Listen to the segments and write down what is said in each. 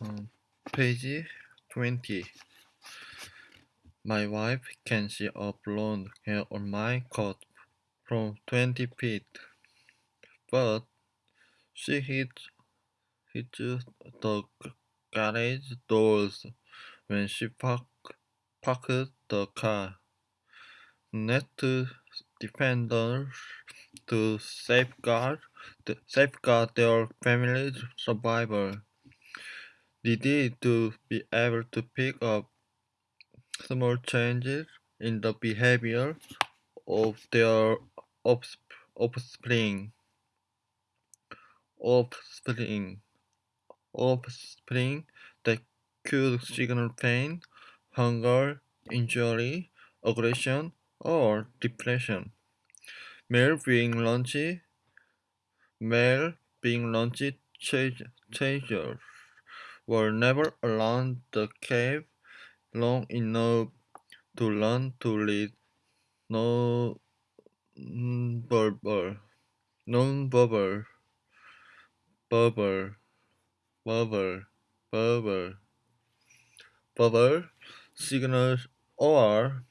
Um, page 20. My wife can see a blonde hair on my coat from 20 feet, but she hits, hits the garage doors when she park, parks the car. Next defenders to safeguard, safeguard their family's survival needed to be able to pick up small changes in the behavior of their offspring. Offspring. Offspring that could signal pain, hunger, injury, aggression, or depression. Male being launchy, male being launchy chasers were never around the cave long enough to learn to read non-verbal, non-verbal, verbal, verbal, verbal, verbal signals or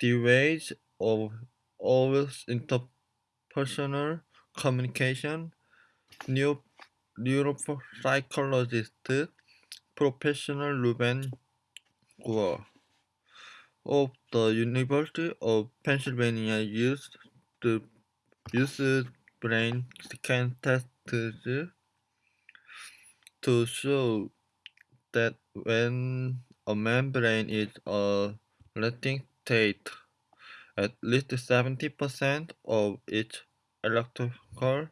the ways of of interpersonal communication. New neuropsychologist Professor Ruben Gur of the University of Pennsylvania used the used brain scan tests to show that when a brain is a resting state, at least 70% of its electrical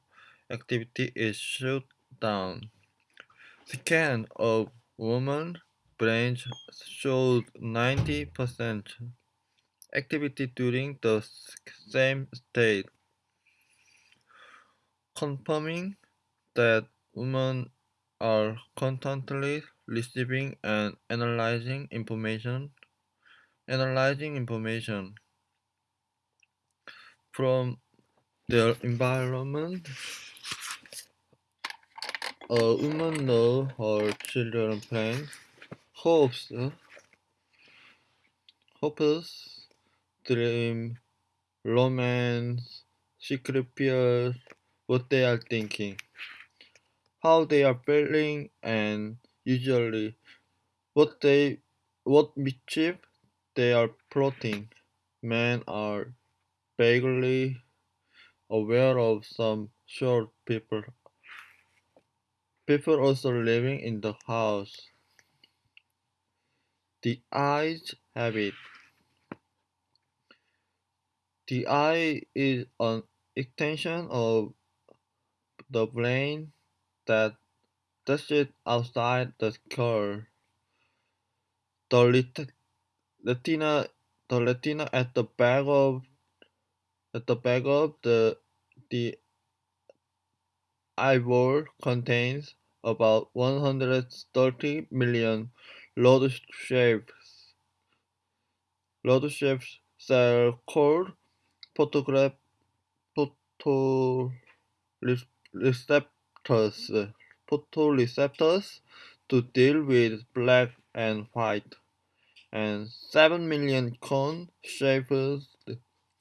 activity is shut down. Scan of woman brains showed 90% activity during the same state, confirming that women are constantly receiving and analyzing information analyzing information from their environment a woman knows her children's plans, hopes, hopes, dream, romance, secret fears, what they are thinking, how they are feeling, and usually what they what mischief they are plotting. Men are vaguely aware of some short people People also living in the house. The eyes have it. The eye is an extension of the brain that touches outside the skull. The retina, the retina at the back of at the back of the the eyeball contains about one hundred thirty million rod-shaped rod-shaped cells called photoreceptors photoreceptors to deal with black and white, and seven million cone-shaped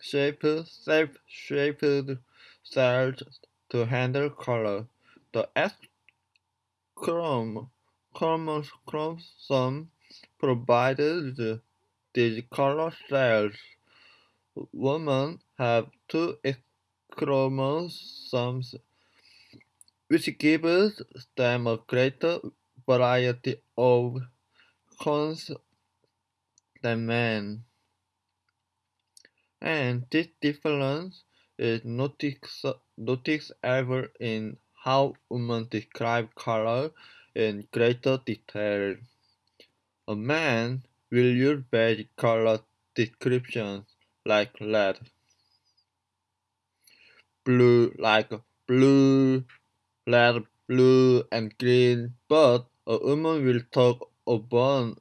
shaped, shaped cells to handle color. The chromosome provided these color cells. Women have two chromosomes, which gives them a greater variety of cones than men. And this difference is noticed ever in how women describe color in greater detail. A man will use basic color descriptions like red, blue like blue, red, blue, and green, but a woman will talk about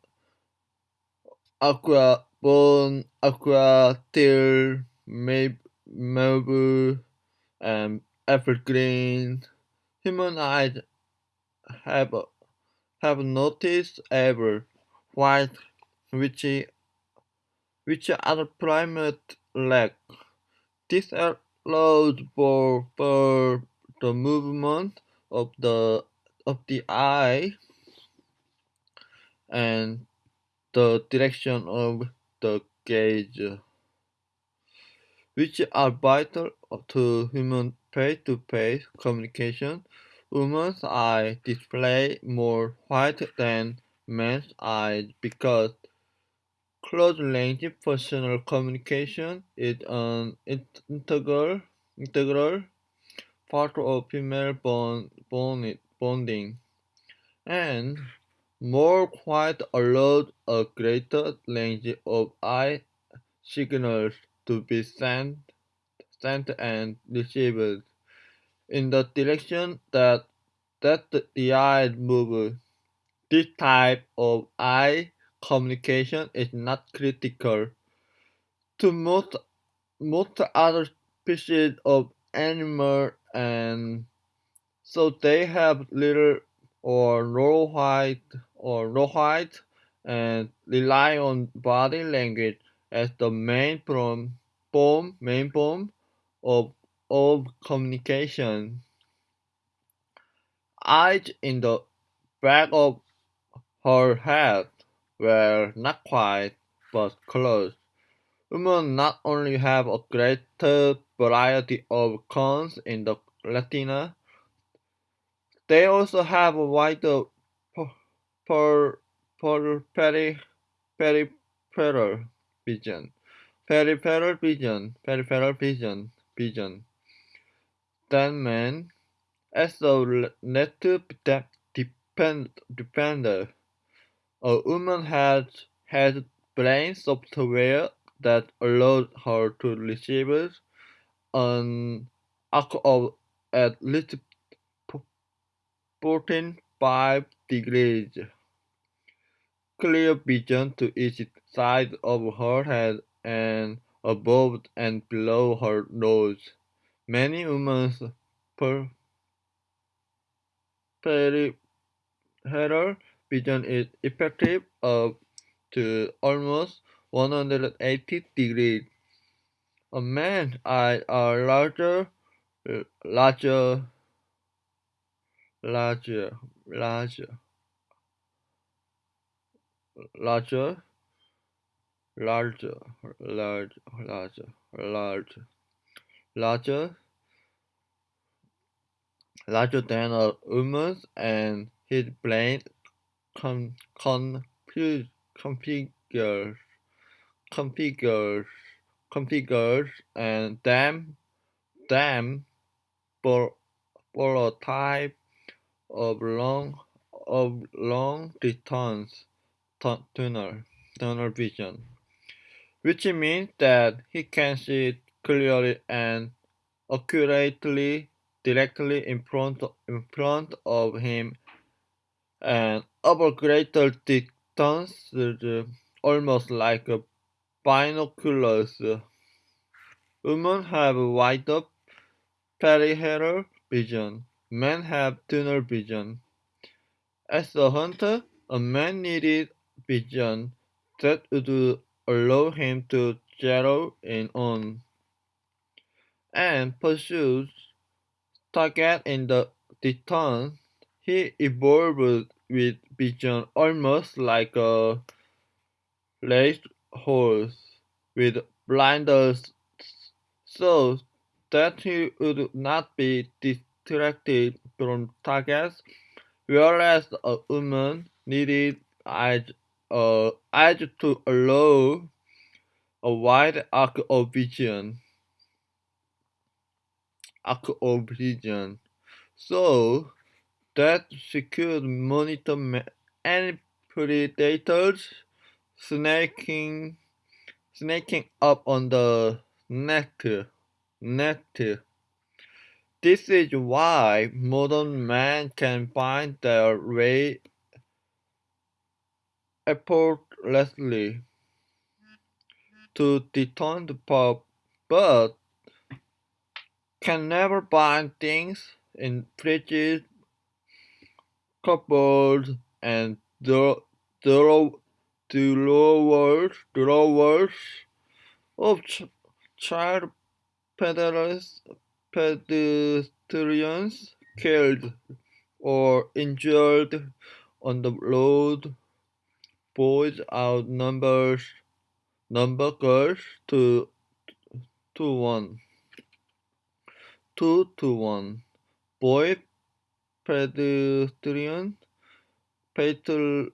aqua, bone, aqua, teal, mauve, and evergreen. Human eyes have have noticed ever white which which other primates lack. This allows for, for the movement of the of the eye and the direction of the gaze, which are vital to human face-to-face communication. Women's eyes display more white than men's eyes because close-range personal communication is an integral, integral part of female bond, bond, bonding, and more white allows a greater range of eye signals to be sent, sent and received in the direction that that the eye moves. This type of eye communication is not critical to most most other species of animal and so they have little or no white or no white and rely on body language as the main form, form main form of of communication. Eyes in the back of her head were not white but close. Women not only have a greater variety of cones in the retina, they also have a wider per, per, peri, peripheral vision, peripheral vision, peripheral vision, vision men, as a depend, depender. A woman had had brain software that allowed her to receive an arc of at least 14.5 degrees clear vision to each side of her head and above and below her nose. Many women's per peripheral vision is effective up to almost 180 degrees. A man's eyes are larger, larger, larger, larger, larger, larger, larger, larger, larger, larger, larger than a woman's, and his brain con, con, configures, configures, configures, and for a type of long of long distance tunnel tunnel vision, which means that he can see clearly and accurately directly in front in front of him and over greater distance uh, almost like a binoculars. Women have wider peripheral vision. Men have tunnel vision. As a hunter, a man needed vision that would allow him to zero in on and pursue target in the distance. He evolved with vision almost like a race horse with blinders so that he would not be distracted from targets, whereas a woman needed eyes, uh, eyes to allow a wide arc of vision. Arc of vision. So that she could monitor any predators snaking snaking up on the net net this is why modern men can find their way effortlessly to detone the pub, but can never find things in fridges, cupboards, and the drawers of child pedestrians killed or injured on the road. Boys outnumbers number girls two to one. Two to one. Boy pedestrian fatal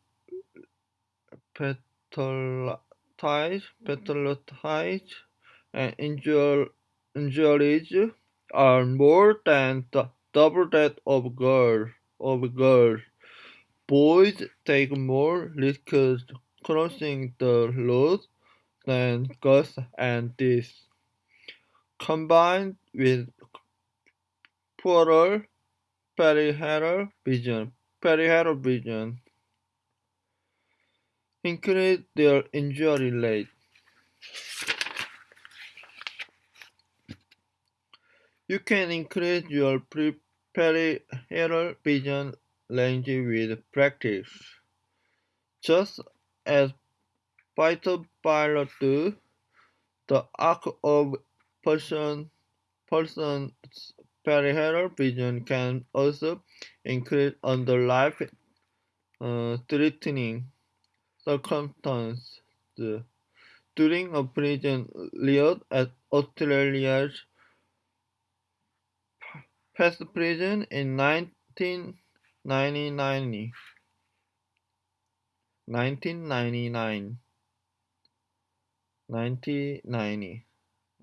fatalities, fatalities and injur, injuries are more than double that of girls. Of girls. Boys take more risks crossing the road than girls and this, combined with poorer peripheral vision, peripheral vision, increase their injury rate. You can increase your peripheral vision range with practice. Just as fighter pilots do, the arc of person person's peripheral vision can also increase under life uh, threatening circumstances. During a prison riot at Australia's Pest Prison in 1999. 1999 1990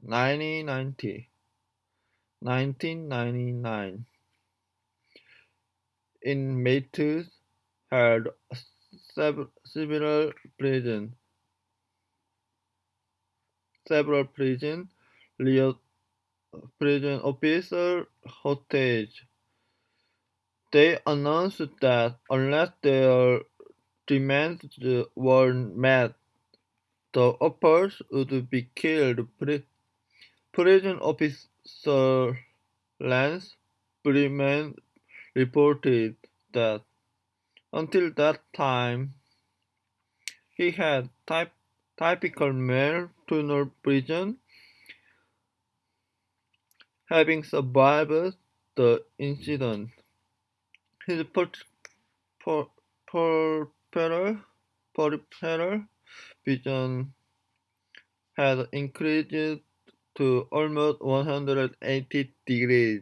1990 1999 inmates had several prison. Several prison prison officer hostage. They announced that unless their demands were met, the uppers would be killed. Prison officer Lance Freeman reported that until that time, he had typ typical male tunnel prison, having survived the incident. His peripheral vision had increased to almost 180 degrees.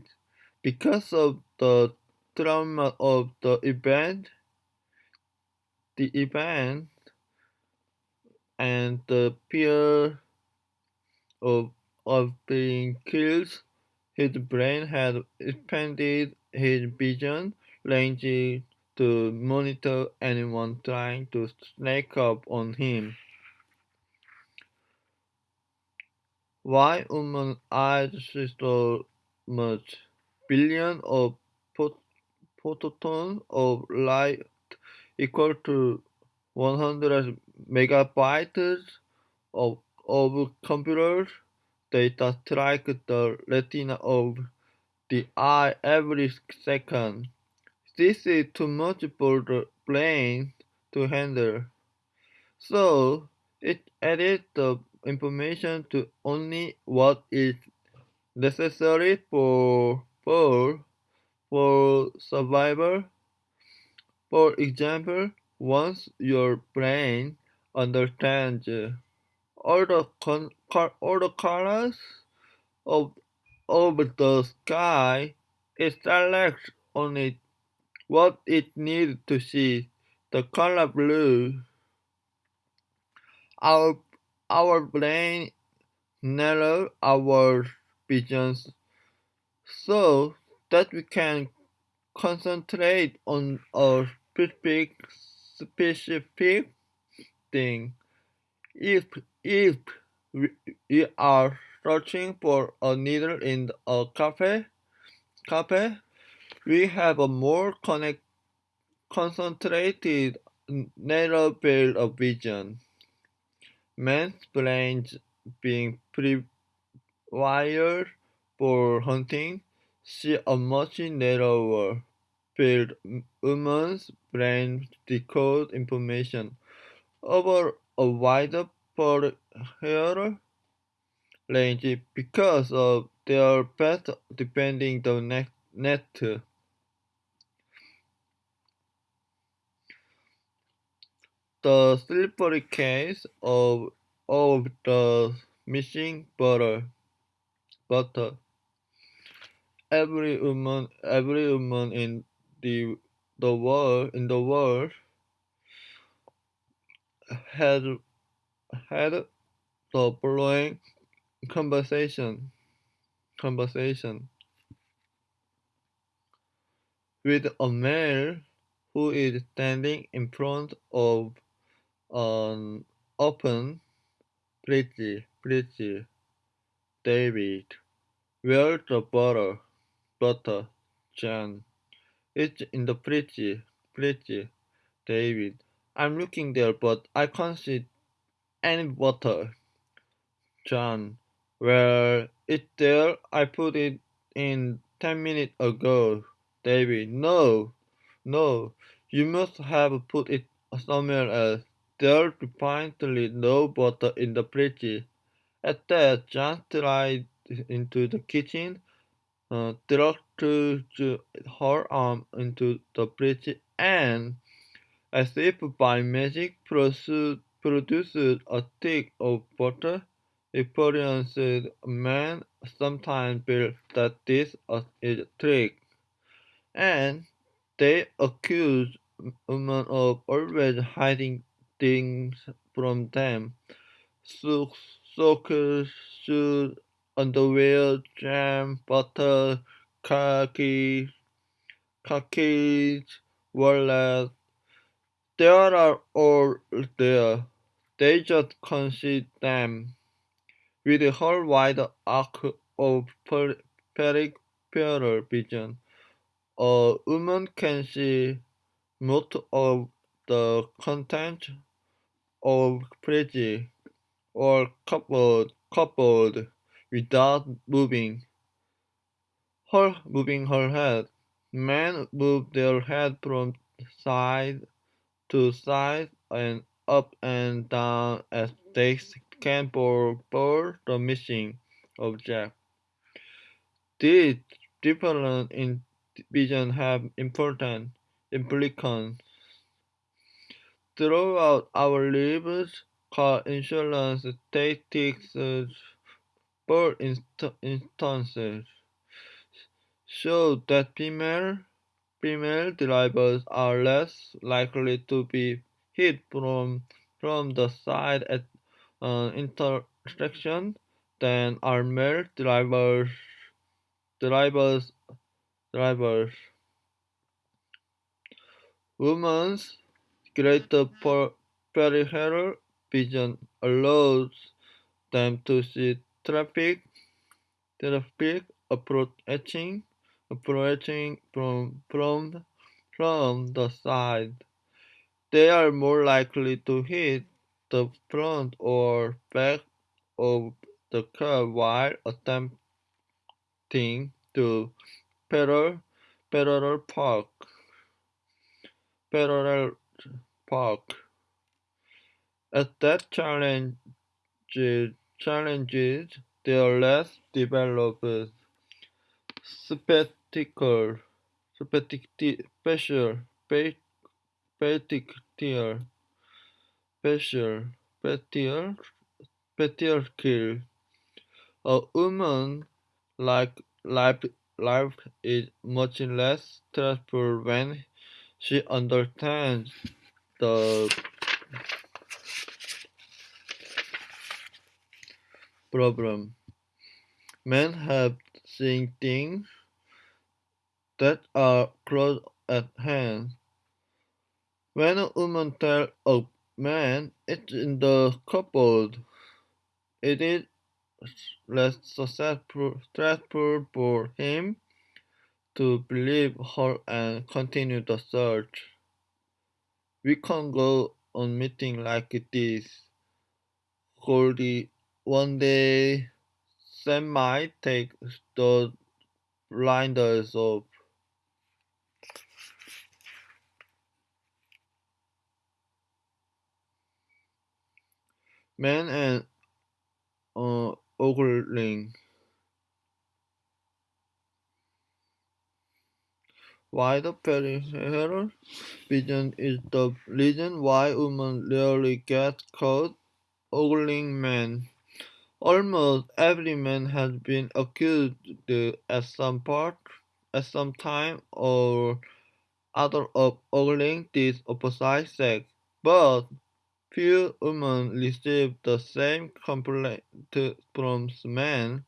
Because of the trauma of the event, the event and the fear of, of being killed, his brain had expanded his vision range to monitor anyone trying to sneak up on him. Why women's eyes so much? Billions of photons of light equal to 100 megabytes of, of computer data strike the retina of the eye every second. This is too much for the brain to handle. So it edits the information to only what is necessary for for for survival. For example, once your brain understands all the con- all the colors of of the sky, it selects only what it needs to see. The color blue. Our our brain narrow our visions so that we can concentrate on a specific specific thing. If if we are searching for a needle in a cafe, cafe, we have a more connect, concentrated narrow field of vision. Man's brains being pre-wired for hunting see a much narrower field woman's brains decode information over a wider hair range because of their path depending the net. net. The slippery case of of the missing butter butter. Every woman every woman in the the world in the world had had the following conversation conversation with a male who is standing in front of an open pretty pretty David. Where's the butter butter John it's in the pretty pretty David. I'm looking there but I can't see any butter John well it's there? I put it in ten minutes ago David. No no. You must have put it somewhere else there's definitely no butter in the fridge at that John tried into the kitchen uh, thrust her arm into the fridge and as if by magic produced a stick of butter. Experienced men sometimes feel that this is a trick, and they accuse women of always hiding things from them. So Socks, shoes, underwear, jam, butter, khaki, khakis, wallet. They are all there. They just see them. With a whole wide arc of peripheral vision, a woman can see most of the contents of fridge or coupled, cupboard without moving her moving her head. Men move their head from side to side and up and down as they scan for, the missing object. These different in vision have important implications throughout our lives. Car insurance statistics for instances show that female female drivers are less likely to be hit from from the side at an intersection than are male drivers drivers drivers. Women's greater peripheral vision allows them to see traffic traffic approaching approaching from from from the side. They are more likely to hit the front or back of the car while attempting to parallel parallel park parallel park. As that challenge challenges their less developed spectacle special particular special particular a woman like life life is much less stressful when she understands the problem. Men have seen things that are close at hand. When a woman tells a man it's in the cupboard, it is less stressful for him to believe her and continue the search we can't go on meeting like this. Goldie, one day Sam might take the blinders off. Man and uh, ogling. Why the peripheral vision is the reason why women rarely get caught ogling men. Almost every man has been accused at some part, at some time or other of ogling this opposite sex, but few women receive the same complaint from men.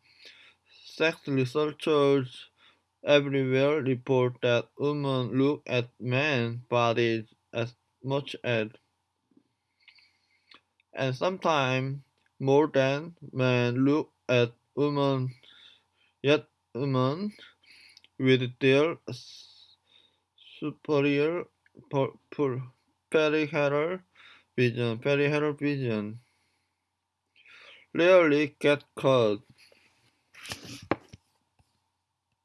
Sex researchers everywhere report that women look at men's bodies as much as and sometimes more than men look at women, yet women with their superior peripheral vision, peripheral vision rarely get caught.